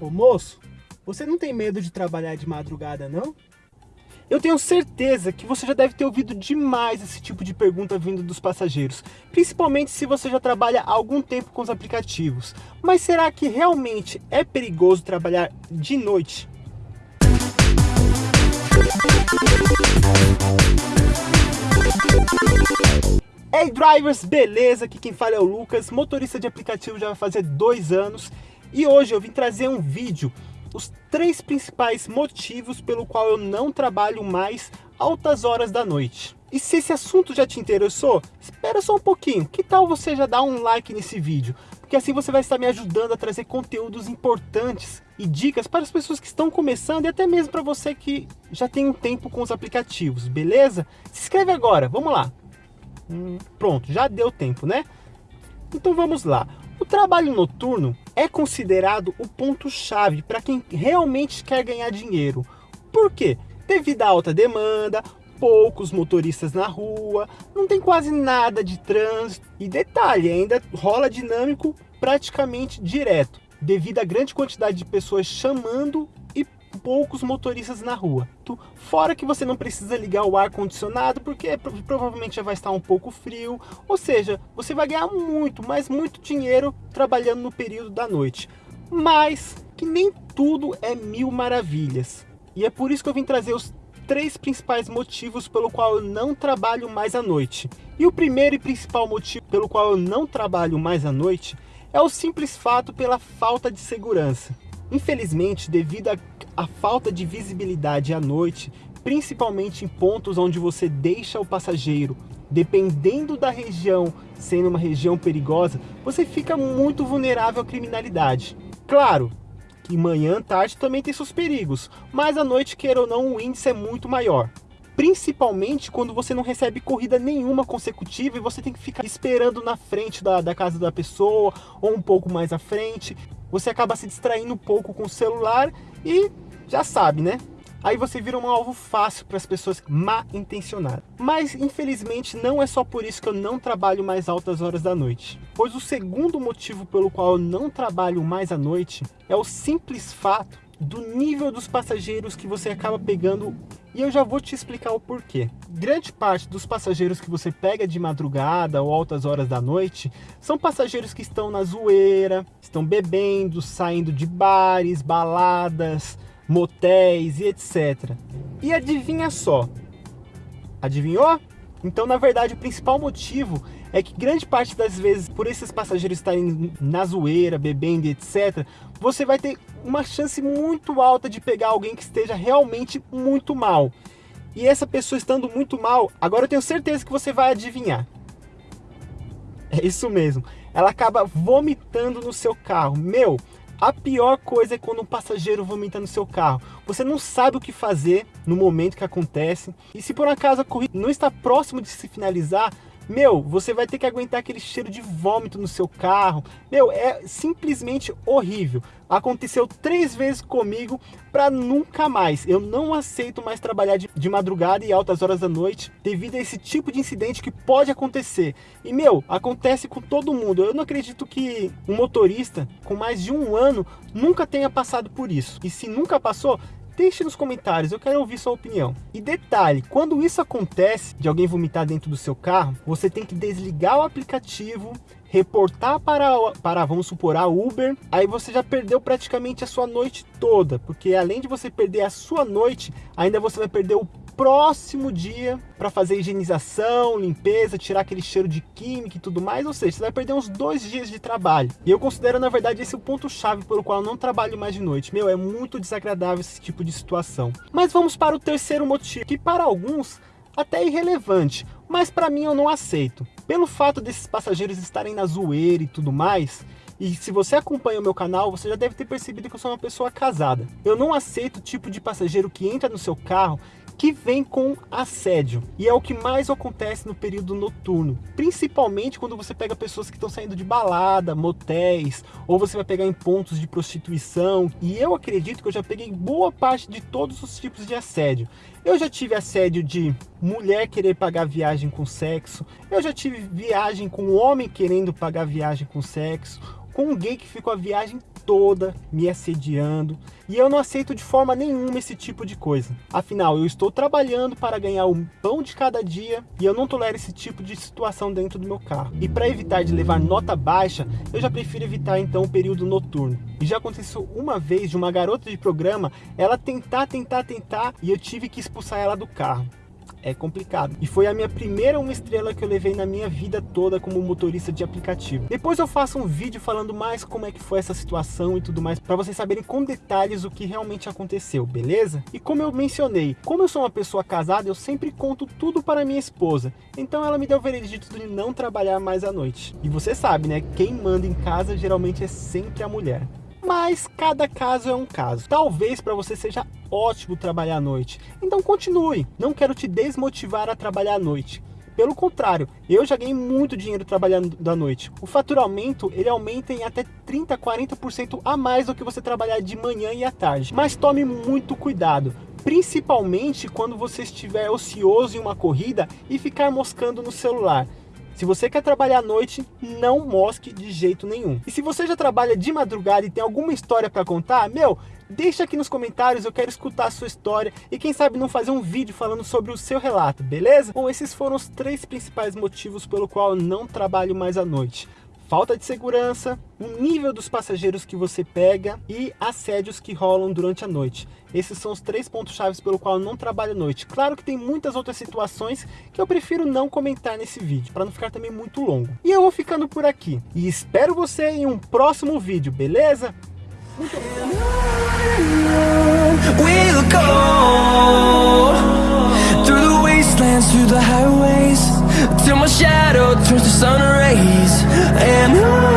Ô moço, você não tem medo de trabalhar de madrugada não? Eu tenho certeza que você já deve ter ouvido demais esse tipo de pergunta vindo dos passageiros, principalmente se você já trabalha há algum tempo com os aplicativos. Mas será que realmente é perigoso trabalhar de noite? Hey drivers, beleza? Aqui quem fala é o Lucas, motorista de aplicativo já vai fazer dois anos e hoje eu vim trazer um vídeo os três principais motivos pelo qual eu não trabalho mais altas horas da noite. E se esse assunto já te interessou, espera só um pouquinho, que tal você já dar um like nesse vídeo? Porque assim você vai estar me ajudando a trazer conteúdos importantes e dicas para as pessoas que estão começando e até mesmo para você que já tem um tempo com os aplicativos, beleza? Se inscreve agora, vamos lá. Hum, pronto, já deu tempo, né? Então vamos lá. Trabalho noturno é considerado o ponto-chave para quem realmente quer ganhar dinheiro. Por quê? Devido à alta demanda, poucos motoristas na rua, não tem quase nada de trânsito. E detalhe, ainda rola dinâmico praticamente direto, devido à grande quantidade de pessoas chamando poucos motoristas na rua. Fora que você não precisa ligar o ar-condicionado, porque provavelmente já vai estar um pouco frio. Ou seja, você vai ganhar muito, mas muito dinheiro trabalhando no período da noite. Mas que nem tudo é mil maravilhas. E é por isso que eu vim trazer os três principais motivos pelo qual eu não trabalho mais à noite. E o primeiro e principal motivo pelo qual eu não trabalho mais à noite é o simples fato pela falta de segurança. Infelizmente, devido a falta de visibilidade à noite, principalmente em pontos onde você deixa o passageiro, dependendo da região, sendo uma região perigosa, você fica muito vulnerável à criminalidade. Claro que manhã, tarde também tem seus perigos, mas à noite, queira ou não, o índice é muito maior. Principalmente quando você não recebe corrida nenhuma consecutiva e você tem que ficar esperando na frente da, da casa da pessoa ou um pouco mais à frente. Você acaba se distraindo um pouco com o celular e já sabe, né? Aí você vira um alvo fácil para as pessoas mal intencionadas. Mas infelizmente não é só por isso que eu não trabalho mais altas horas da noite. Pois o segundo motivo pelo qual eu não trabalho mais à noite é o simples fato do nível dos passageiros que você acaba pegando e eu já vou te explicar o porquê. Grande parte dos passageiros que você pega de madrugada ou altas horas da noite são passageiros que estão na zoeira, estão bebendo, saindo de bares, baladas, motéis e etc. E adivinha só, adivinhou? Então, na verdade, o principal motivo é que grande parte das vezes, por esses passageiros estarem na zoeira, bebendo e etc., você vai ter uma chance muito alta de pegar alguém que esteja realmente muito mal. E essa pessoa estando muito mal, agora eu tenho certeza que você vai adivinhar. É isso mesmo. Ela acaba vomitando no seu carro. Meu, a pior coisa é quando um passageiro vomita no seu carro. Você não sabe o que fazer no momento que acontece. E se por acaso a corrida não está próximo de se finalizar, meu, você vai ter que aguentar aquele cheiro de vômito no seu carro. Meu, é simplesmente horrível. Aconteceu três vezes comigo para nunca mais. Eu não aceito mais trabalhar de, de, madrugada e altas horas da noite devido a esse tipo de incidente que pode acontecer. E, meu, acontece com todo mundo. Eu não acredito que um motorista com mais de um ano nunca tenha passado por isso. E se nunca passou, Deixe nos comentários, eu quero ouvir sua opinião. E detalhe, quando isso acontece, de alguém vomitar dentro do seu carro, você tem que desligar o aplicativo, reportar para, para, vamos supor, a Uber, aí você já perdeu praticamente a sua noite toda, porque além de você perder a sua noite, ainda você vai perder o próximo dia para fazer higienização, limpeza, tirar aquele cheiro de química e tudo mais, ou seja, você vai perder uns dois dias de trabalho. E eu considero, na verdade, esse o ponto-chave pelo qual eu não trabalho mais de noite. Meu, é muito desagradável esse tipo de situação. Mas vamos para o terceiro motivo, que para alguns até é irrelevante, mas para mim eu não aceito. Pelo fato desses passageiros estarem na zoeira e tudo mais, e se você acompanha o meu canal, você já deve ter percebido que eu sou uma pessoa casada. Eu não aceito o tipo de passageiro que entra no seu carro que vem com assédio. E é o que mais acontece no período noturno, principalmente quando você pega pessoas que estão saindo de balada, motéis, ou você vai pegar em pontos de prostituição. E eu acredito que eu já peguei boa parte de todos os tipos de assédio. Eu já tive assédio de mulher querer pagar viagem com sexo, eu já tive viagem com homem querendo pagar viagem com sexo, com um gay que ficou a viagem toda me assediando e eu não aceito de forma nenhuma esse tipo de coisa. Afinal, eu estou trabalhando para ganhar o pão de cada dia e eu não tolero esse tipo de situação dentro do meu carro. E para evitar de levar nota baixa, eu já prefiro evitar então o período noturno. E já aconteceu uma vez de uma garota de programa, ela tentar, tentar, tentar e eu tive que expulsar ela do carro é complicado. E foi a minha primeira uma estrela que eu levei na minha vida toda como motorista de aplicativo. Depois eu faço um vídeo falando mais como é que foi essa situação e tudo mais, para vocês saberem com detalhes o que realmente aconteceu, beleza? E como eu mencionei, como eu sou uma pessoa casada, eu sempre conto tudo para minha esposa. Então ela me deu o veredito de não trabalhar mais à noite. E você sabe, né? Quem manda em casa geralmente é sempre a mulher mas cada caso é um caso. Talvez para você seja ótimo trabalhar à noite, então continue. Não quero te desmotivar a trabalhar à noite. Pelo contrário, eu já ganhei muito dinheiro trabalhando da noite. O faturamento ele aumenta em até 30, 40% a mais do que você trabalhar de manhã e à tarde. Mas tome muito cuidado, principalmente quando você estiver ocioso em uma corrida e ficar moscando no celular. Se você quer trabalhar à noite, não mosque de jeito nenhum. E se você já trabalha de madrugada e tem alguma história para contar, meu, deixa aqui nos comentários, eu quero escutar a sua história e quem sabe não fazer um vídeo falando sobre o seu relato, beleza? Bom, esses foram os três principais motivos pelo qual eu não trabalho mais à noite falta de segurança, o nível dos passageiros que você pega e assédios que rolam durante a noite. Esses são os três pontos chaves pelo qual eu não trabalho à noite. Claro que tem muitas outras situações que eu prefiro não comentar nesse vídeo, para não ficar também muito longo. E eu vou ficando por aqui. E espero você em um próximo vídeo, beleza? Muito obrigado. and on